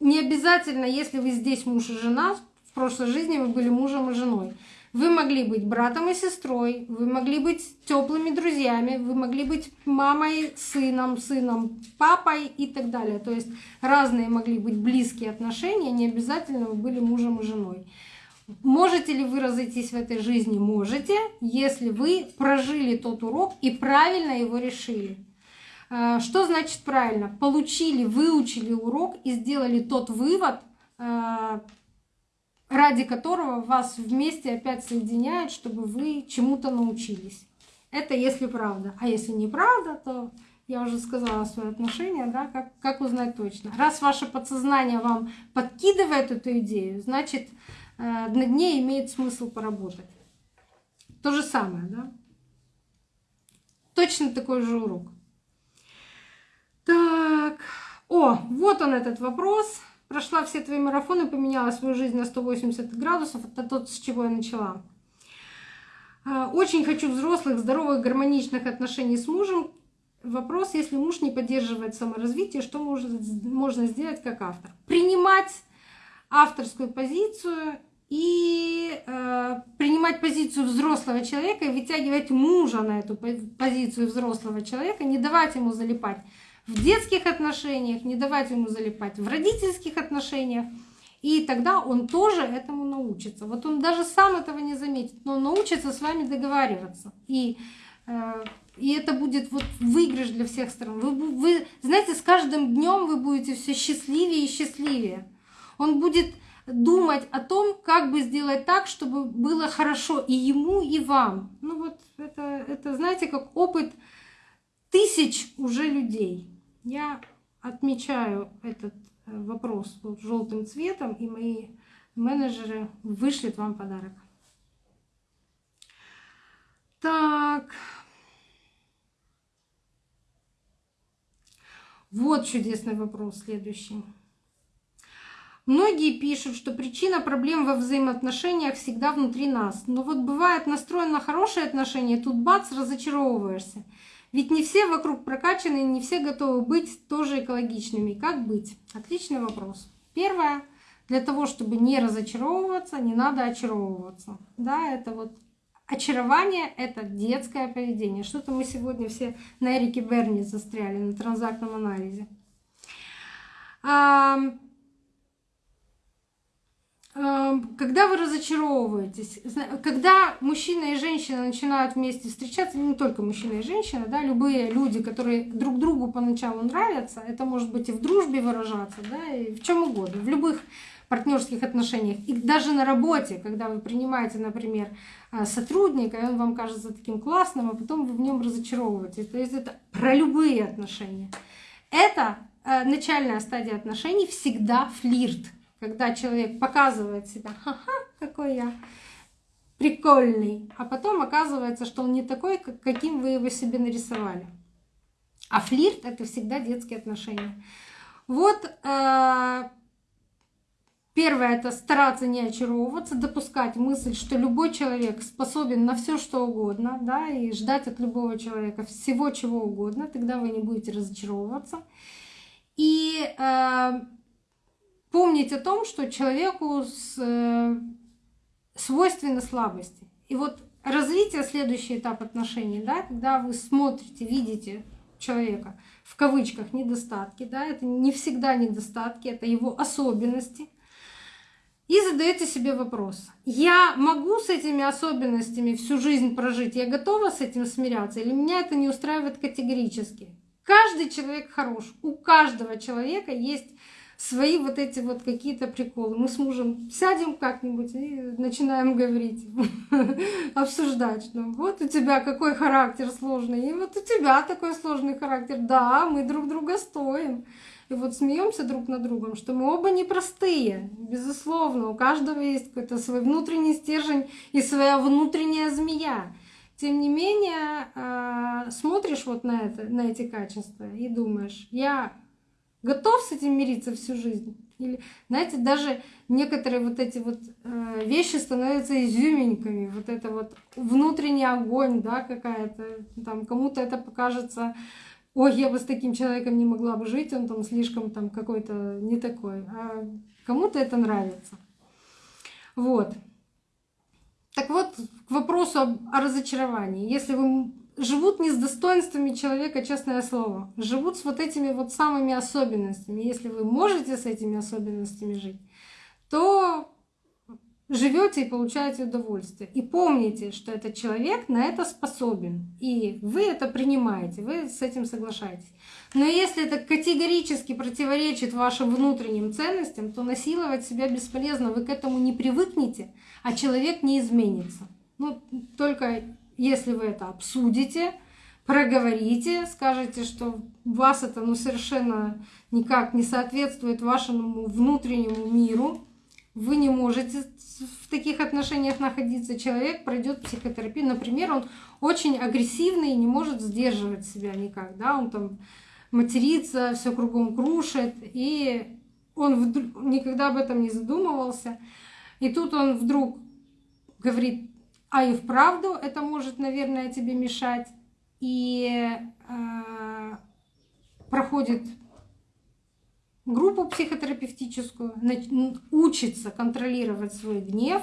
не обязательно, если вы здесь муж и жена, в прошлой жизни вы были мужем и женой. Вы могли быть братом и сестрой, вы могли быть теплыми друзьями, вы могли быть мамой, сыном, сыном, папой и так далее. То есть разные могли быть близкие отношения, не обязательно вы были мужем и женой. Можете ли вы разойтись в этой жизни? Можете, если вы прожили тот урок и правильно его решили. А, что значит правильно? Получили, выучили урок и сделали тот вывод, а, ради которого вас вместе опять соединяют, чтобы вы чему-то научились. Это если правда. А если неправда, то я уже сказала свое отношение, да, как, как узнать точно. Раз ваше подсознание вам подкидывает эту идею, значит, э, над ней имеет смысл поработать. То же самое, да? Точно такой же урок. Так, о, вот он этот вопрос. Прошла все твои марафоны, поменяла свою жизнь на 180 градусов. Это тот, с чего я начала. А, очень хочу взрослых, здоровых, гармоничных отношений с мужем. Вопрос, если муж не поддерживает саморазвитие, что можно, можно сделать как автор? Принимать авторскую позицию и э, принимать позицию взрослого человека и вытягивать мужа на эту позицию взрослого человека, не давать ему залипать в детских отношениях, не давать ему залипать в родительских отношениях. И тогда он тоже этому научится. Вот он даже сам этого не заметит, но он научится с вами договариваться. И, э, и это будет вот выигрыш для всех сторон. Вы, вы знаете, с каждым днем вы будете все счастливее и счастливее. Он будет думать о том, как бы сделать так, чтобы было хорошо и ему, и вам. Ну вот это, это знаете, как опыт тысяч уже людей. Я отмечаю этот э, вопрос вот желтым цветом, и мои менеджеры вышлют вам подарок. Так. Вот чудесный вопрос следующий. Многие пишут, что причина проблем во взаимоотношениях всегда внутри нас. Но вот бывает настроен на хорошие отношения, тут бац, разочаровываешься. Ведь не все вокруг прокачаны, не все готовы быть тоже экологичными. Как быть? Отличный вопрос. Первое. Для того, чтобы не разочаровываться, не надо очаровываться. Да, это вот очарование — это детское поведение. Что-то мы сегодня все на Эрике Берни застряли, на транзактном анализе. Эм, когда вы разочаровываетесь, когда мужчина и женщина начинают вместе встречаться, не только мужчина и женщина, да, любые люди, которые друг другу поначалу нравятся, это может быть и в дружбе выражаться, да, и в чем угодно, в любых партнерских отношениях. И даже на работе, когда вы принимаете, например, э, сотрудника, и он вам кажется таким классным, а потом вы в нем разочаровываетесь. То есть это про любые отношения. Это э, начальная стадия отношений всегда флирт когда человек показывает себя, ха-ха, какой я прикольный, а потом оказывается, что он не такой, каким вы его себе нарисовали. А флирт это всегда детские отношения. Вот э, первое это стараться не очаровываться, допускать мысль, что любой человек способен на все что угодно, да, и ждать от любого человека всего чего угодно, тогда вы не будете разочаровываться. И э, помнить о том, что человеку э, свойственны слабости. И вот развитие, следующий этап отношений, да, когда вы смотрите, видите человека, в кавычках, недостатки, да, это не всегда недостатки, это его особенности. И задаете себе вопрос, я могу с этими особенностями всю жизнь прожить, я готова с этим смиряться, или меня это не устраивает категорически? Каждый человек хорош, у каждого человека есть свои вот эти вот какие-то приколы. Мы с мужем сядем как-нибудь и начинаем говорить, обсуждать, что вот у тебя какой характер сложный, и вот у тебя такой сложный характер. Да, мы друг друга стоим. И вот смеемся друг над другом, что мы оба непростые, безусловно, у каждого есть какой-то свой внутренний стержень и своя внутренняя змея. Тем не менее, а, смотришь вот на, это, на эти качества и думаешь, я готов с этим мириться всю жизнь? Или, знаете, даже некоторые вот эти вот э, вещи становятся изюминками. Вот это вот внутренний огонь, да, какая-то. Там кому-то это покажется, ой, я бы с таким человеком не могла бы жить, он там слишком там какой-то не такой. А кому-то это нравится. Вот. Так вот, к вопросу о разочаровании. Если вы живут не с достоинствами человека, честное слово. Живут с вот этими вот самыми особенностями. Если вы можете с этими особенностями жить, то живете и получаете удовольствие. И помните, что этот человек на это способен. И вы это принимаете, вы с этим соглашаетесь. Но если это категорически противоречит вашим внутренним ценностям, то насиловать себя бесполезно, вы к этому не привыкнете, а человек не изменится. Ну, только если вы это обсудите, проговорите, скажете, что вас это ну, совершенно никак не соответствует вашему внутреннему миру, вы не можете в таких отношениях находиться, человек пройдет психотерапию. Например, он очень агрессивный и не может сдерживать себя никак, да, он там матерится, все кругом крушит, и он никогда об этом не задумывался. И тут он вдруг говорит, а и вправду это может, наверное, тебе мешать. И э, проходит группу психотерапевтическую, учится контролировать свой гнев,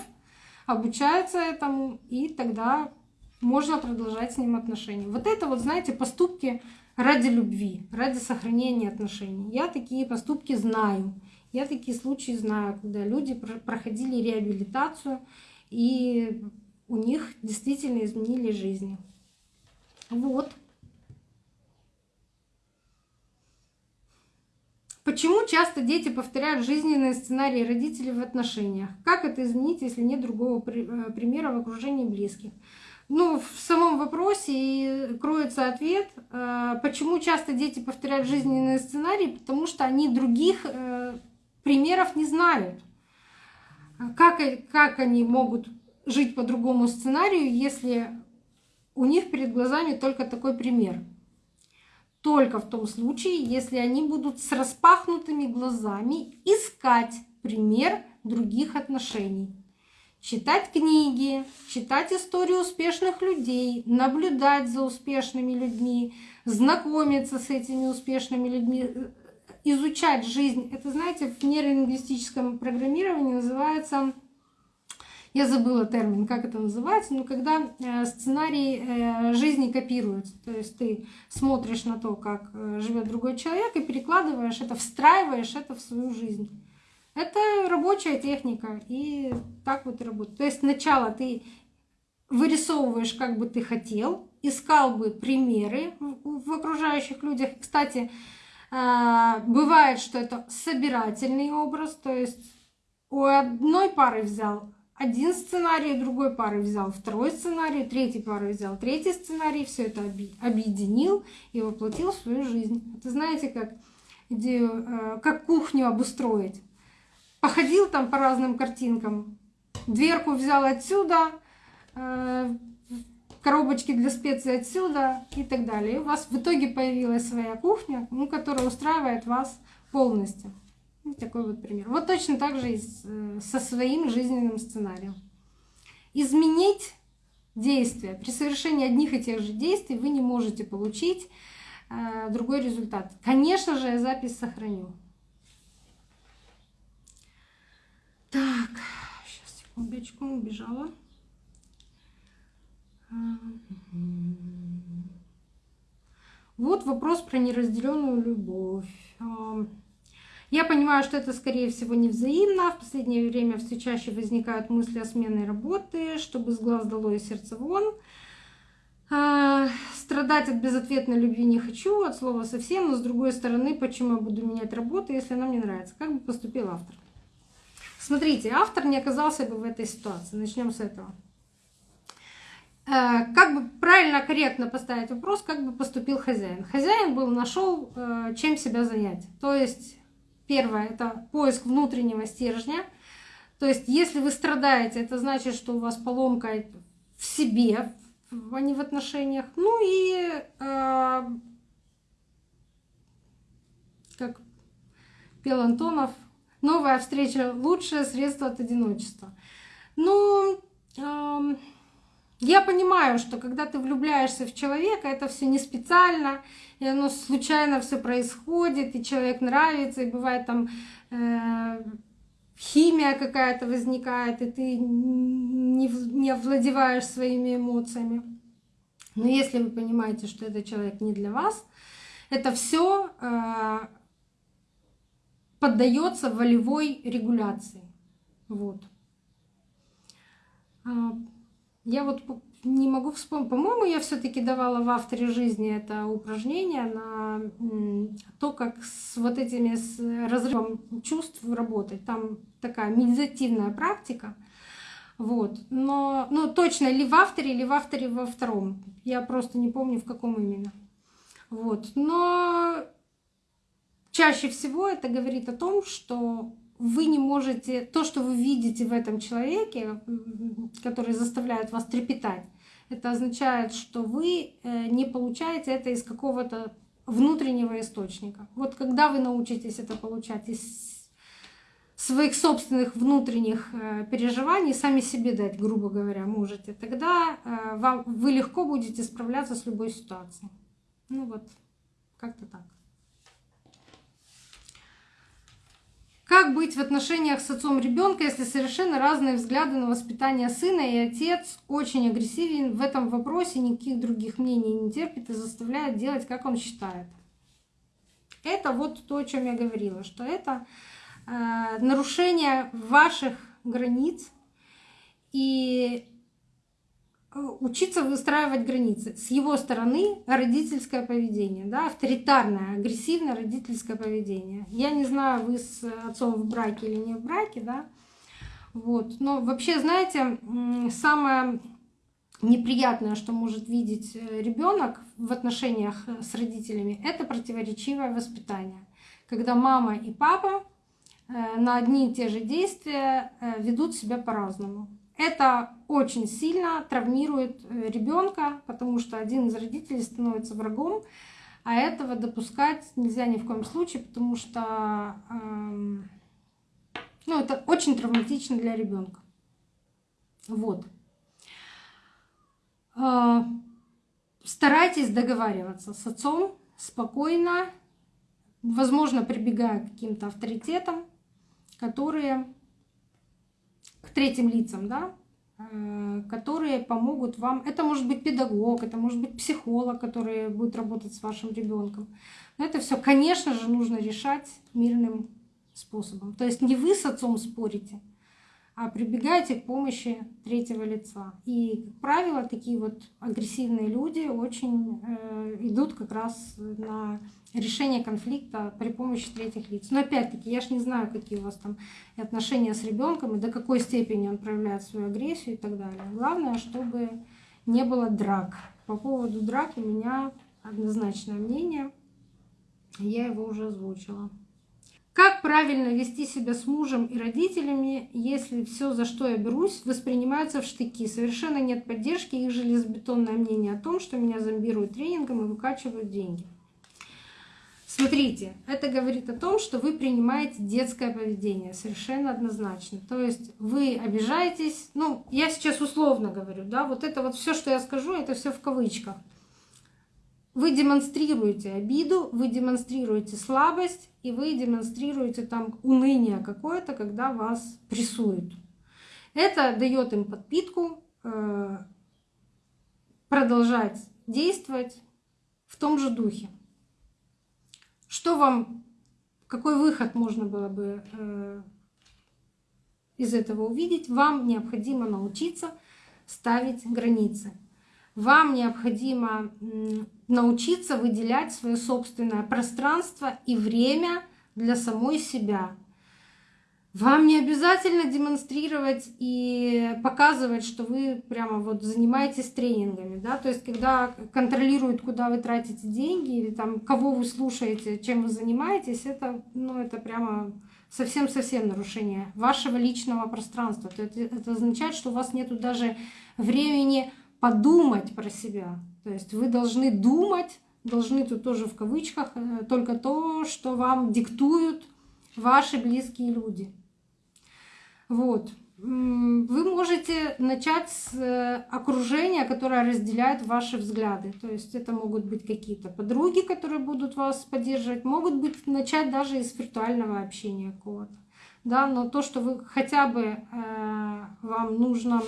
обучается этому, и тогда можно продолжать с ним отношения. Вот это вот, знаете, поступки ради любви, ради сохранения отношений. Я такие поступки знаю. Я такие случаи знаю, когда люди проходили реабилитацию, и у них действительно изменили жизни. Вот. Почему часто дети повторяют жизненные сценарии родителей в отношениях? Как это изменить, если нет другого э, примера в окружении близких? Ну, в самом вопросе и кроется ответ, э, почему часто дети повторяют жизненные сценарии, потому что они других э, примеров не знают. Как, как они могут жить по другому сценарию, если у них перед глазами только такой пример? Только в том случае, если они будут с распахнутыми глазами искать пример других отношений читать книги, читать истории успешных людей, наблюдать за успешными людьми, знакомиться с этими успешными людьми, э, изучать жизнь. Это, знаете, в нейролингвистическом программировании называется, я забыла термин, как это называется, но когда э, сценарий э, жизни копируется, то есть ты смотришь на то, как живет другой человек и перекладываешь это, встраиваешь это в свою жизнь. Это рабочая техника, и так вот и работает. То есть сначала ты вырисовываешь, как бы ты хотел, искал бы примеры в окружающих людях. Кстати, бывает, что это собирательный образ, то есть у одной пары взял один сценарий, другой пары взял второй сценарий, третий пары взял третий сценарий, все это объединил и воплотил в свою жизнь. Это знаете, как идею, э, как кухню обустроить походил там по разным картинкам, дверку взял отсюда, э, коробочки для специй отсюда и так далее. И у вас в итоге появилась своя кухня, ну, которая устраивает вас полностью. Вот такой вот пример. Вот точно так же и э, со своим жизненным сценарием. Изменить действия. При совершении одних и тех же действий вы не можете получить э, другой результат. Конечно же, я запись сохраню. Так, сейчас, секундочку, убежала. Вот вопрос про неразделенную любовь. Я понимаю, что это, скорее всего, не взаимно. В последнее время все чаще возникают мысли о смене работы, чтобы с глаз дало и сердце вон. А, страдать от безответной любви не хочу, от слова совсем, но с другой стороны, почему я буду менять работу, если она мне нравится? Как бы поступил автор? Смотрите, автор не оказался бы в этой ситуации. Начнем с этого. Э, как бы правильно, корректно поставить вопрос, как бы поступил хозяин. Хозяин был нашел, э, чем себя занять. То есть, первое, это поиск внутреннего стержня. То есть, если вы страдаете, это значит, что у вас поломка в себе, а не в отношениях. Ну и э, как пел Антонов, Новая встреча — лучшее средство от одиночества. Ну, э, я понимаю, что когда ты влюбляешься в человека, это все не специально, и оно случайно все происходит, и человек нравится, и бывает там э, химия какая-то возникает, и ты не, не овладеваешь своими эмоциями. Но если вы понимаете, что этот человек не для вас, это все э, поддается волевой регуляции. Вот. Я вот не могу вспомнить. По-моему, я все-таки давала в авторе жизни это упражнение на то, как с вот этими с разрывом чувств работать. Там такая медитативная практика. Вот. Но ну, точно ли в авторе, или в авторе во втором. Я просто не помню, в каком именно. Вот. Но чаще всего это говорит о том, что вы не можете, то, что вы видите в этом человеке, который заставляет вас трепетать, это означает, что вы э, не получаете это из какого-то внутреннего источника. Вот когда вы научитесь это получать из своих собственных внутренних э, переживаний, сами себе дать, грубо говоря, можете, тогда э, вам, вы легко будете справляться с любой ситуацией. Ну вот, как-то так. Как быть в отношениях с отцом ребенка, если совершенно разные взгляды на воспитание сына, и отец очень агрессивен в этом вопросе, никаких других мнений не терпит и заставляет делать, как он считает? Это вот то, о чем я говорила, что это э, нарушение ваших границ и учиться выстраивать границы. С его стороны родительское поведение, да, авторитарное, агрессивное родительское поведение. Я не знаю, вы с отцом в браке или не в браке, да, вот. Но вообще, знаете, самое неприятное, что может видеть э, ребенок в отношениях с родителями, это противоречивое воспитание. Когда мама и папа э, на одни и те же действия ведут себя по-разному. Это очень сильно травмирует э, ребенка, потому что один из родителей становится врагом, а этого допускать нельзя ни в коем случае, потому что эм, ну, это очень травматично для ребенка. Вот. Э, старайтесь договариваться с отцом спокойно, возможно, прибегая к каким-то авторитетам, которые к третьим лицам, да, э, которые помогут вам. Это может быть педагог, это может быть психолог, который будет работать с вашим ребенком. Но это все, конечно же, нужно решать мирным способом. То есть не вы с отцом спорите, а прибегаете к помощи третьего лица. И, как правило, такие вот агрессивные люди очень э, идут как раз на решение конфликта при помощи третьих лиц. Но опять-таки, я ж не знаю, какие у вас там отношения с ребенком и до какой степени он проявляет свою агрессию и так далее. Главное, чтобы не было драк. По поводу драк у меня однозначное мнение. Я его уже озвучила. Как правильно вести себя с мужем и родителями, если все, за что я берусь, воспринимается в штыки? Совершенно нет поддержки, их железобетонное мнение о том, что меня зомбируют тренингом и выкачивают деньги. Смотрите, это говорит о том, что вы принимаете детское поведение совершенно однозначно. То есть вы обижаетесь, ну, я сейчас условно говорю, да, вот это вот все, что я скажу, это все в кавычках. Вы демонстрируете обиду, вы демонстрируете слабость, и вы демонстрируете там уныние какое-то, когда вас прессуют. Это дает им подпитку э, продолжать действовать в том же духе. Что вам, какой выход можно было бы э, из этого увидеть? Вам необходимо научиться ставить границы. Вам необходимо научиться выделять свое собственное пространство и время для самой себя. Вам не обязательно демонстрировать и показывать, что вы прямо вот занимаетесь тренингами, да, то есть когда контролируют, куда вы тратите деньги или там кого вы слушаете, чем вы занимаетесь, это, ну, это прямо совсем-совсем нарушение вашего личного пространства. Это, это означает, что у вас нет даже времени подумать про себя. То есть вы должны думать, должны тут тоже в кавычках, э, только то, что вам диктуют ваши близкие люди. Вот. Вы можете начать с э, окружения, которое разделяет ваши взгляды. То есть это могут быть какие-то подруги, которые будут вас поддерживать, могут быть начать даже из виртуального общения какого-то. Да, но то, что вы хотя бы э, вам нужно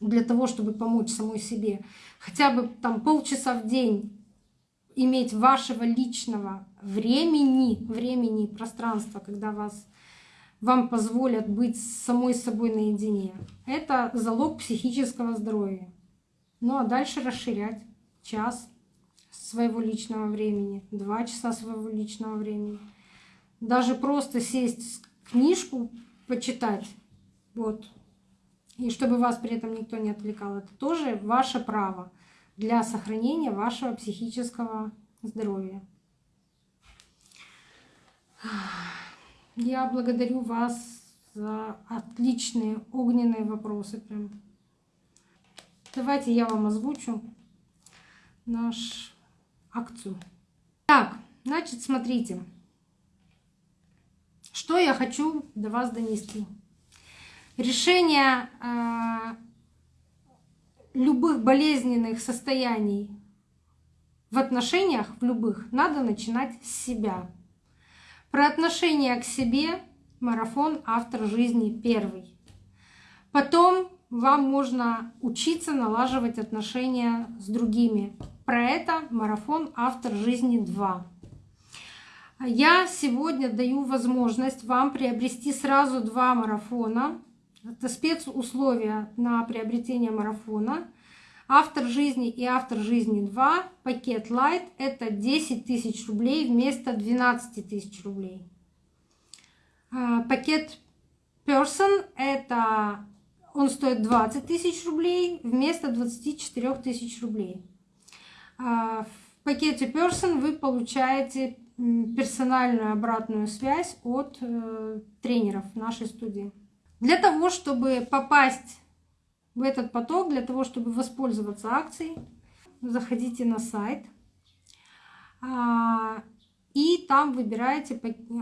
для того, чтобы помочь самой себе, хотя бы там полчаса в день иметь вашего личного времени, времени и пространства, когда вас вам позволят быть с самой собой наедине. Это залог психического здоровья. Ну а дальше расширять час своего личного времени, два часа своего личного времени. Даже просто сесть книжку, почитать, вот, и чтобы вас при этом никто не отвлекал, это тоже ваше право для сохранения вашего психического здоровья. Я благодарю вас за отличные огненные вопросы. Прям. Давайте я вам озвучу наш акцию. Так, значит, смотрите, что я хочу до вас донести. Решение э, любых болезненных состояний в отношениях, в любых, надо начинать с себя. Про отношение к себе марафон «Автор жизни первый». Потом вам можно учиться налаживать отношения с другими. Про это марафон «Автор жизни 2». Я сегодня даю возможность вам приобрести сразу два марафона. Это спецусловия на приобретение марафона – Автор жизни и автор жизни 2, пакет Light — это 10 тысяч рублей вместо 12 тысяч рублей. А, пакет Person — это он стоит 20 тысяч рублей вместо 24 тысяч рублей. А, в пакете Person вы получаете персональную обратную связь от э, тренеров нашей студии. Для того, чтобы попасть в этот поток для того, чтобы воспользоваться акцией. Заходите на сайт а, и там выбираете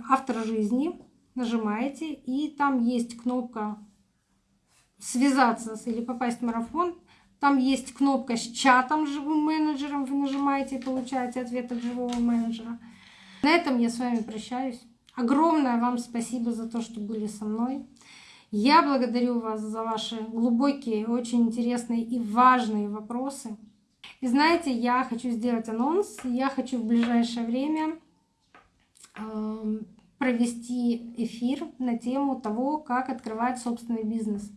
автор жизни, нажимаете, и там есть кнопка связаться или попасть в марафон. Там есть кнопка с чатом с живым менеджером, вы нажимаете и получаете ответ от живого менеджера. На этом я с вами прощаюсь. Огромное вам спасибо за то, что были со мной. Я благодарю вас за ваши глубокие, очень интересные и важные вопросы. И знаете, я хочу сделать анонс. Я хочу в ближайшее время эм, провести эфир на тему того, как открывать собственный бизнес.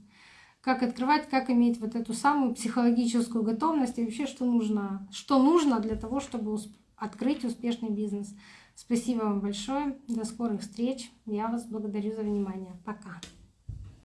Как открывать, как иметь вот эту самую психологическую готовность и вообще, что нужно, что нужно для того, чтобы открыть успешный бизнес. Спасибо вам большое. До скорых встреч. Я вас благодарю за внимание. Пока.